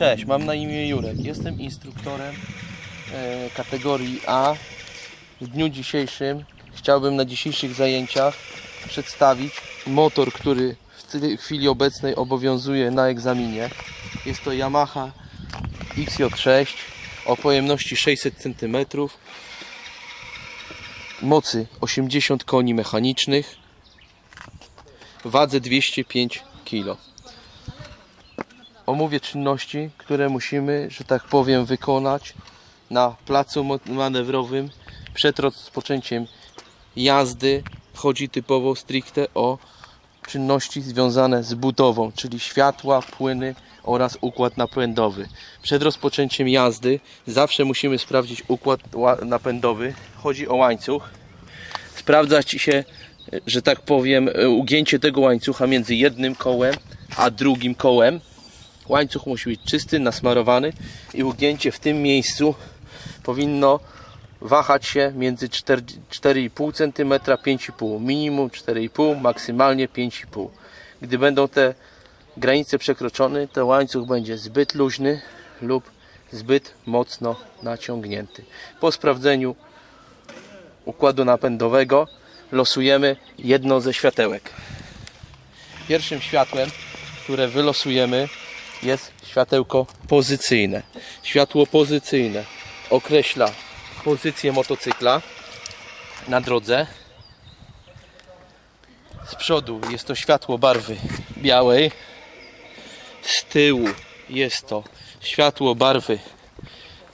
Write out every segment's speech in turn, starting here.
Cześć, mam na imię Jurek. Jestem instruktorem e, kategorii A. W dniu dzisiejszym chciałbym na dzisiejszych zajęciach przedstawić motor, który w chwili obecnej obowiązuje na egzaminie. Jest to Yamaha XJ6 o pojemności 600 cm, mocy 80 koni mechanicznych, wadze 205 kg omówię czynności, które musimy, że tak powiem, wykonać na placu manewrowym przed rozpoczęciem jazdy. Chodzi typowo stricte o czynności związane z budową, czyli światła, płyny oraz układ napędowy. Przed rozpoczęciem jazdy zawsze musimy sprawdzić układ ła- napędowy. Chodzi o łańcuch. Sprawdzać się, że tak powiem, ugięcie tego łańcucha między jednym kołem a drugim kołem. Łańcuch musi być czysty, nasmarowany i ugięcie w tym miejscu powinno wahać się między 4 4,5 cm 5,5 minimum 4,5 maksymalnie 5,5 gdy będą te granice przekroczone to łańcuch będzie zbyt luźny lub zbyt mocno naciągnięty. Po sprawdzeniu układu napędowego losujemy jedno ze światełek. Pierwszym światłem które wylosujemy jest światełko pozycyjne. Światło pozycyjne określa pozycję motocykla na drodze. Z przodu jest to światło barwy białej. Z tyłu jest to światło barwy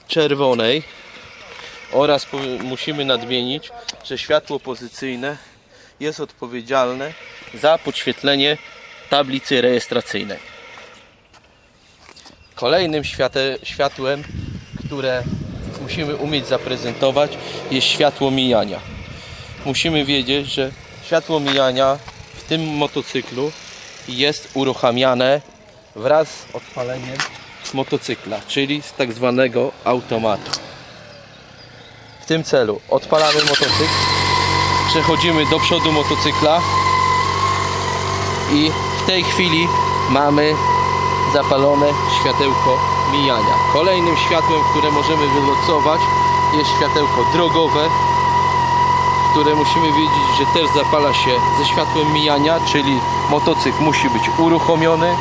czerwonej. Oraz musimy nadmienić, że światło pozycyjne jest odpowiedzialne za podświetlenie tablicy rejestracyjnej. Kolejnym światłem, które musimy umieć zaprezentować, jest światło mijania. Musimy wiedzieć, że światło mijania w tym motocyklu jest uruchamiane wraz z odpaleniem motocykla, czyli z tak zwanego automatu. W tym celu odpalamy motocykl, przechodzimy do przodu motocykla i w tej chwili mamy zapalone światełko mijania. Kolejnym światłem, które możemy wylosować jest światełko drogowe, które musimy wiedzieć, że też zapala się ze światłem mijania, czyli motocykl musi być uruchomiony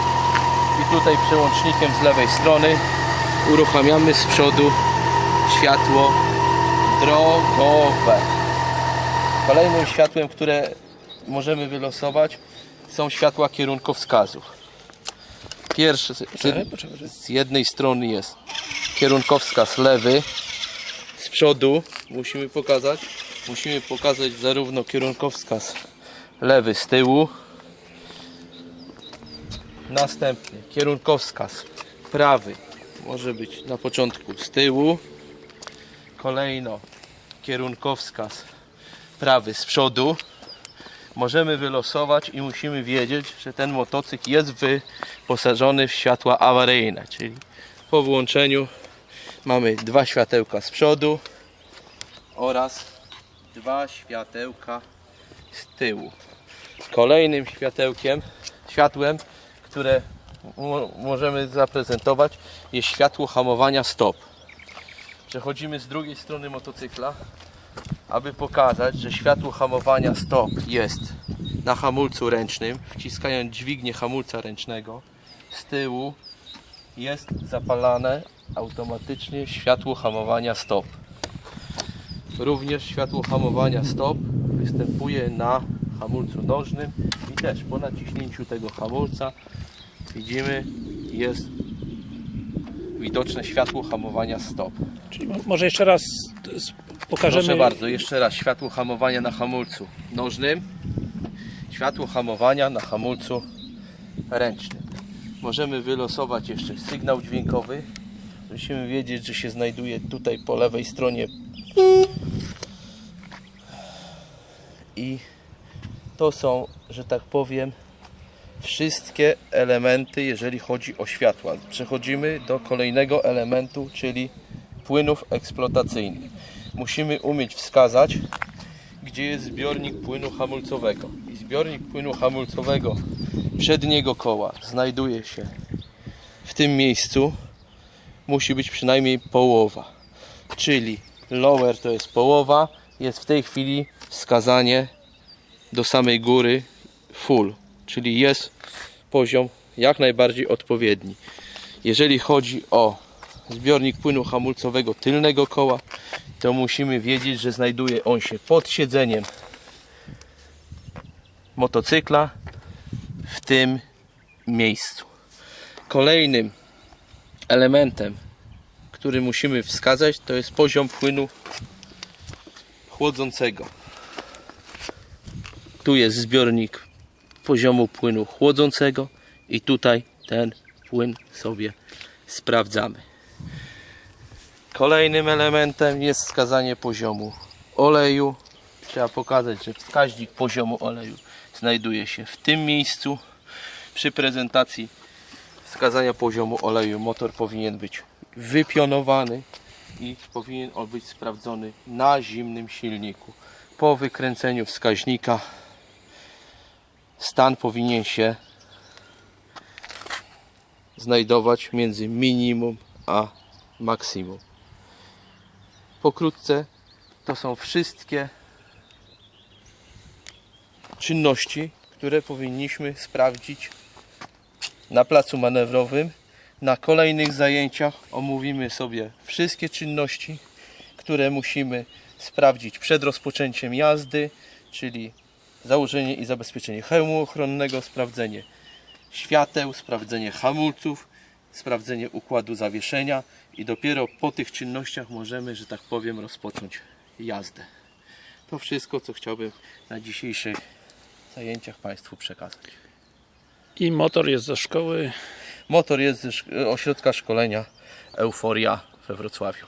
i tutaj przełącznikiem z lewej strony uruchamiamy z przodu światło drogowe. Kolejnym światłem, które możemy wylosować są światła kierunkowskazów. Pierwszy Poczekaj, poczekaj. z jednej strony jest kierunkowskaz lewy, z przodu musimy pokazać, musimy pokazać zarówno kierunkowskaz lewy z tyłu, następnie kierunkowskaz prawy może być na początku z tyłu, kolejno kierunkowskaz prawy z przodu, możemy wylosować i musimy wiedzieć, że ten motocykl jest wyposażony w światła awaryjne, czyli po włączeniu mamy dwa światełka z przodu oraz dwa światełka z tyłu. Kolejnym światełkiem, światłem, które mo- możemy zaprezentować jest światło hamowania stop. Przechodzimy z drugiej strony motocykla aby pokazać, że światło hamowania stop jest na hamulcu ręcznym, wciskając dźwignię hamulca ręcznego z tyłu jest zapalane automatycznie światło hamowania stop. Również światło hamowania stop występuje na hamulcu nożnym i też po naciśnięciu tego hamulca widzimy jest widoczne światło hamowania stop. Czyli mo- może jeszcze raz pokażemy. Proszę bardzo, jeszcze raz światło hamowania na hamulcu nożnym, światło hamowania na hamulcu ręcznym. Możemy wylosować jeszcze sygnał dźwiękowy. Musimy wiedzieć, że się znajduje tutaj po lewej stronie i to są, że tak powiem, wszystkie elementy, jeżeli chodzi o światła. Przechodzimy do kolejnego elementu, czyli płynów eksploatacyjnych. Musimy umieć wskazać, gdzie jest zbiornik płynu hamulcowego. I zbiornik płynu hamulcowego przedniego koła znajduje się w tym miejscu musi być przynajmniej połowa. Czyli lower to jest połowa, jest w tej chwili wskazanie do samej góry full, czyli jest poziom jak najbardziej odpowiedni. Jeżeli chodzi o zbiornik płynu hamulcowego tylnego koła, to musimy wiedzieć, że znajduje on się pod siedzeniem motocykla w tym miejscu. Kolejnym elementem, który musimy wskazać, to jest poziom płynu chłodzącego. Tu jest zbiornik poziomu płynu chłodzącego i tutaj ten płyn sobie sprawdzamy. Kolejnym elementem jest wskazanie poziomu oleju. Trzeba pokazać, że wskaźnik poziomu oleju znajduje się w tym miejscu. Przy prezentacji wskazania poziomu oleju motor powinien być wypionowany i powinien on być sprawdzony na zimnym silniku. Po wykręceniu wskaźnika stan powinien się znajdować między minimum a maksimum. Pokrótce to są wszystkie czynności, które powinniśmy sprawdzić na placu manewrowym. Na kolejnych zajęciach omówimy sobie wszystkie czynności, które musimy sprawdzić przed rozpoczęciem jazdy, czyli założenie i zabezpieczenie hełmu ochronnego, sprawdzenie świateł, sprawdzenie hamulców, sprawdzenie układu zawieszenia i dopiero po tych czynnościach możemy, że tak powiem, rozpocząć jazdę. To wszystko, co chciałbym na dzisiejszych zajęciach Państwu przekazać. I motor jest ze szkoły. Motor jest ze szk- ośrodka szkolenia Euforia we Wrocławiu.